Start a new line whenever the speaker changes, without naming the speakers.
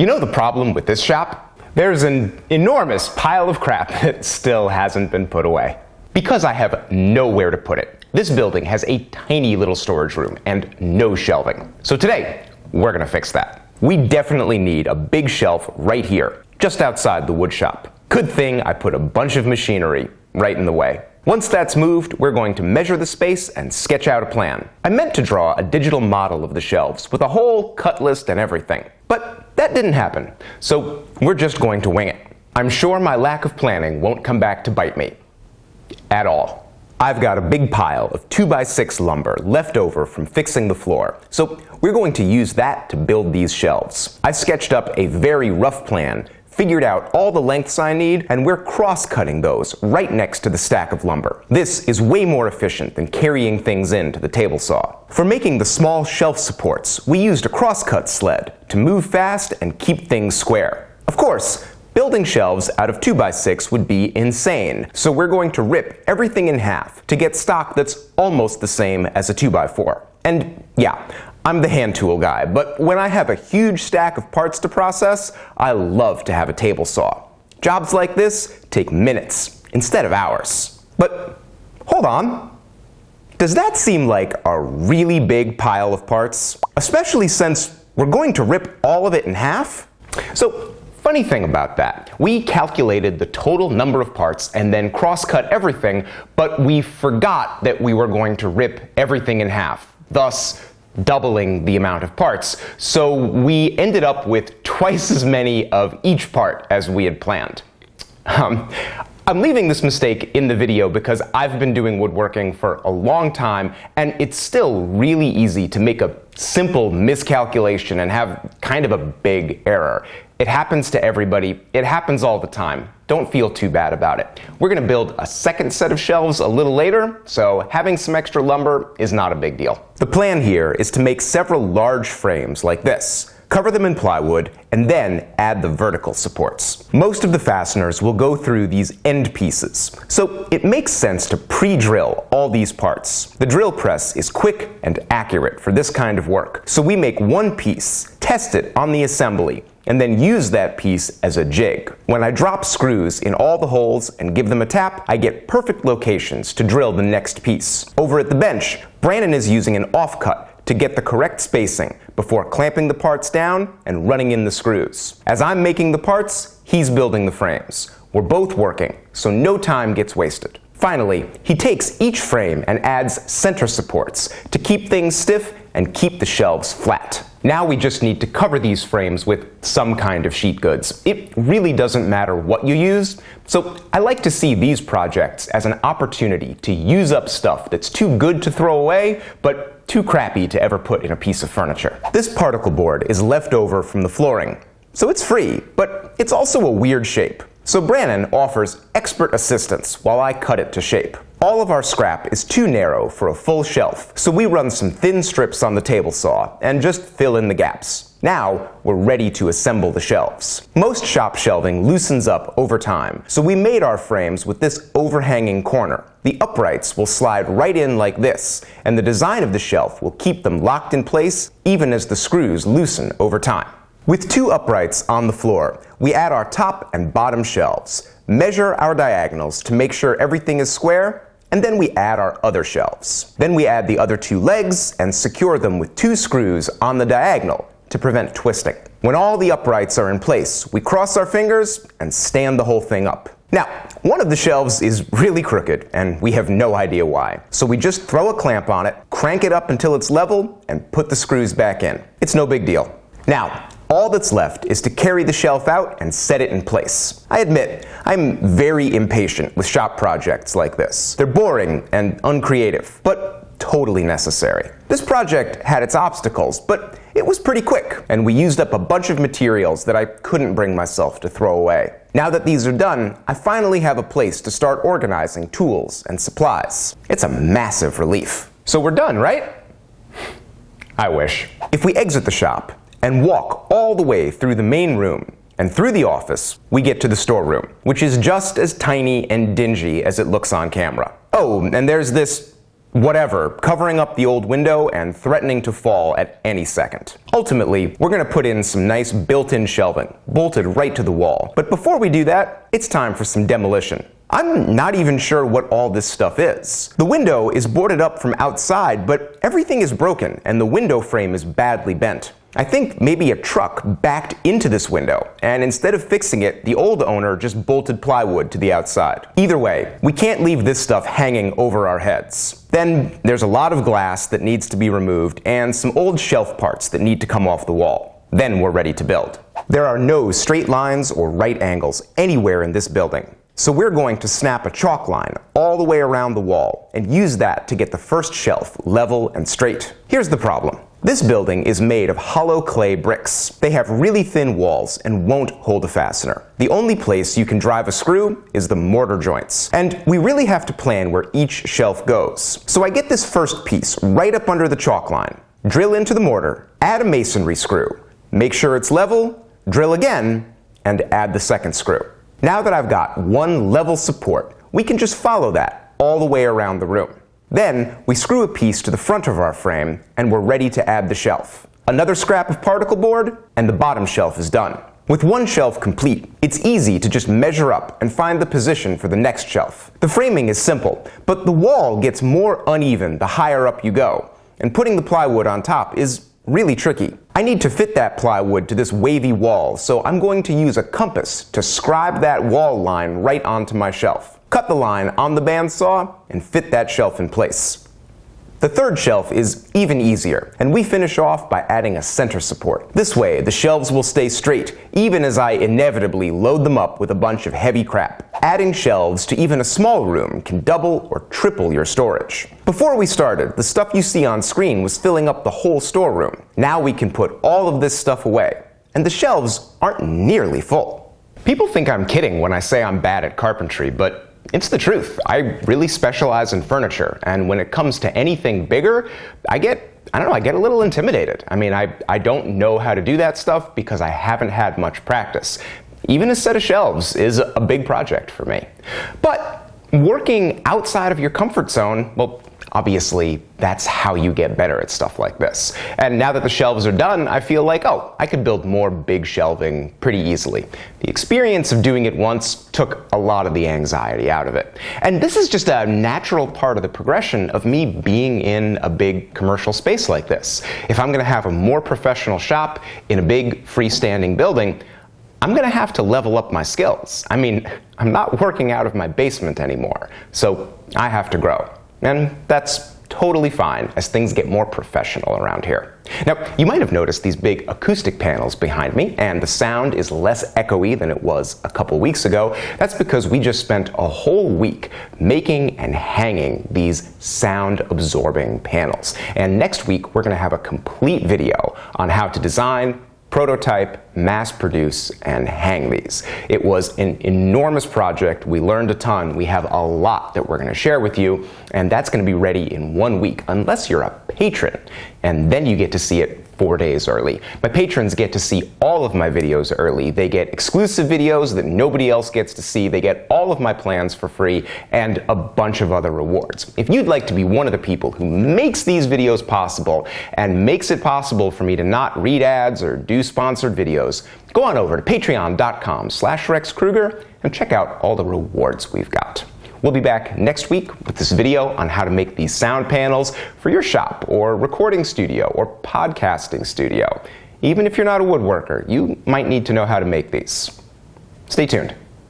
You know the problem with this shop? There's an enormous pile of crap that still hasn't been put away. Because I have nowhere to put it, this building has a tiny little storage room and no shelving. So today, we're gonna fix that. We definitely need a big shelf right here, just outside the wood shop. Good thing I put a bunch of machinery right in the way. Once that's moved, we're going to measure the space and sketch out a plan. I meant to draw a digital model of the shelves with a whole cut list and everything, but that didn't happen, so we're just going to wing it. I'm sure my lack of planning won't come back to bite me. At all. I've got a big pile of 2x6 lumber left over from fixing the floor, so we're going to use that to build these shelves. I sketched up a very rough plan figured out all the lengths I need, and we're cross-cutting those right next to the stack of lumber. This is way more efficient than carrying things in to the table saw. For making the small shelf supports, we used a cross-cut sled to move fast and keep things square. Of course, Building shelves out of 2x6 would be insane, so we're going to rip everything in half to get stock that's almost the same as a 2x4. And yeah, I'm the hand tool guy, but when I have a huge stack of parts to process, I love to have a table saw. Jobs like this take minutes instead of hours. But hold on. Does that seem like a really big pile of parts? Especially since we're going to rip all of it in half? So Funny thing about that, we calculated the total number of parts and then cross-cut everything, but we forgot that we were going to rip everything in half. Thus, doubling the amount of parts. So we ended up with twice as many of each part as we had planned. Um, I'm leaving this mistake in the video because I've been doing woodworking for a long time and it's still really easy to make a simple miscalculation and have kind of a big error. It happens to everybody. It happens all the time. Don't feel too bad about it. We're going to build a second set of shelves a little later, so having some extra lumber is not a big deal. The plan here is to make several large frames like this cover them in plywood, and then add the vertical supports. Most of the fasteners will go through these end pieces, so it makes sense to pre-drill all these parts. The drill press is quick and accurate for this kind of work, so we make one piece, test it on the assembly, and then use that piece as a jig. When I drop screws in all the holes and give them a tap, I get perfect locations to drill the next piece. Over at the bench, Brandon is using an offcut to get the correct spacing before clamping the parts down and running in the screws. As I'm making the parts, he's building the frames. We're both working, so no time gets wasted. Finally, he takes each frame and adds center supports to keep things stiff and keep the shelves flat. Now we just need to cover these frames with some kind of sheet goods. It really doesn't matter what you use, so I like to see these projects as an opportunity to use up stuff that's too good to throw away, but too crappy to ever put in a piece of furniture. This particle board is left over from the flooring, so it's free, but it's also a weird shape. So Brannon offers expert assistance while I cut it to shape. All of our scrap is too narrow for a full shelf, so we run some thin strips on the table saw and just fill in the gaps. Now, we're ready to assemble the shelves. Most shop shelving loosens up over time, so we made our frames with this overhanging corner. The uprights will slide right in like this, and the design of the shelf will keep them locked in place even as the screws loosen over time. With two uprights on the floor, we add our top and bottom shelves, measure our diagonals to make sure everything is square, and then we add our other shelves. Then we add the other two legs and secure them with two screws on the diagonal to prevent twisting. When all the uprights are in place, we cross our fingers and stand the whole thing up. Now, one of the shelves is really crooked, and we have no idea why. So we just throw a clamp on it, crank it up until it's level, and put the screws back in. It's no big deal. Now, all that's left is to carry the shelf out and set it in place. I admit, I'm very impatient with shop projects like this. They're boring and uncreative, but totally necessary. This project had its obstacles, but it was pretty quick, and we used up a bunch of materials that I couldn't bring myself to throw away. Now that these are done, I finally have a place to start organizing tools and supplies. It's a massive relief. So we're done, right? I wish. If we exit the shop and walk all the way through the main room and through the office, we get to the storeroom, which is just as tiny and dingy as it looks on camera. Oh, and there's this whatever, covering up the old window and threatening to fall at any second. Ultimately, we're going to put in some nice built-in shelving, bolted right to the wall. But before we do that, it's time for some demolition. I'm not even sure what all this stuff is. The window is boarded up from outside, but everything is broken and the window frame is badly bent. I think maybe a truck backed into this window, and instead of fixing it, the old owner just bolted plywood to the outside. Either way, we can't leave this stuff hanging over our heads. Then there's a lot of glass that needs to be removed and some old shelf parts that need to come off the wall. Then we're ready to build. There are no straight lines or right angles anywhere in this building. So we're going to snap a chalk line all the way around the wall and use that to get the first shelf level and straight. Here's the problem. This building is made of hollow clay bricks. They have really thin walls and won't hold a fastener. The only place you can drive a screw is the mortar joints. And we really have to plan where each shelf goes. So I get this first piece right up under the chalk line, drill into the mortar, add a masonry screw, make sure it's level, drill again, and add the second screw. Now that I've got one level support, we can just follow that all the way around the room. Then we screw a piece to the front of our frame and we're ready to add the shelf. Another scrap of particle board and the bottom shelf is done. With one shelf complete, it's easy to just measure up and find the position for the next shelf. The framing is simple, but the wall gets more uneven the higher up you go, and putting the plywood on top is really tricky. I need to fit that plywood to this wavy wall, so I'm going to use a compass to scribe that wall line right onto my shelf. Cut the line on the bandsaw and fit that shelf in place. The third shelf is even easier, and we finish off by adding a center support. This way, the shelves will stay straight, even as I inevitably load them up with a bunch of heavy crap. Adding shelves to even a small room can double or triple your storage. Before we started, the stuff you see on screen was filling up the whole storeroom. Now we can put all of this stuff away, and the shelves aren't nearly full. People think I'm kidding when I say I'm bad at carpentry, but it's the truth. I really specialize in furniture, and when it comes to anything bigger, I get I don't know, I get a little intimidated. I mean, I, I don't know how to do that stuff because I haven't had much practice. Even a set of shelves is a big project for me. But working outside of your comfort zone, well, Obviously, that's how you get better at stuff like this. And now that the shelves are done, I feel like, oh, I could build more big shelving pretty easily. The experience of doing it once took a lot of the anxiety out of it. And this is just a natural part of the progression of me being in a big commercial space like this. If I'm going to have a more professional shop in a big freestanding building, I'm going to have to level up my skills. I mean, I'm not working out of my basement anymore, so I have to grow. And that's totally fine as things get more professional around here. Now, you might have noticed these big acoustic panels behind me, and the sound is less echoey than it was a couple weeks ago. That's because we just spent a whole week making and hanging these sound absorbing panels. And next week, we're going to have a complete video on how to design, prototype, mass produce, and hang these. It was an enormous project. We learned a ton. We have a lot that we're going to share with you, and that's going to be ready in one week, unless you're a patron, and then you get to see it four days early. My patrons get to see all of my videos early. They get exclusive videos that nobody else gets to see. They get all of my plans for free and a bunch of other rewards. If you'd like to be one of the people who makes these videos possible and makes it possible for me to not read ads or do sponsored videos, go on over to patreon.com slash rexkrueger and check out all the rewards we've got. We'll be back next week with this video on how to make these sound panels for your shop or recording studio or podcasting studio. Even if you're not a woodworker, you might need to know how to make these. Stay tuned.